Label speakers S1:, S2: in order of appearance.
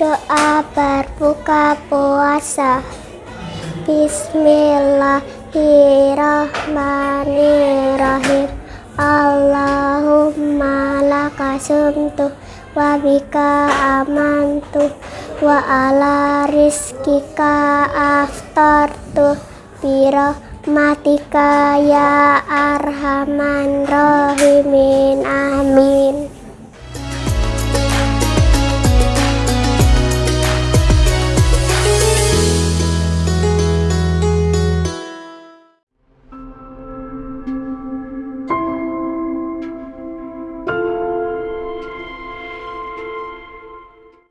S1: Doa berbuka puasa. Bismillahirrahmanirrahim. Allahumma laka sumtu wa bika amantu wa ala rizkika aftartu birahmatika ya arham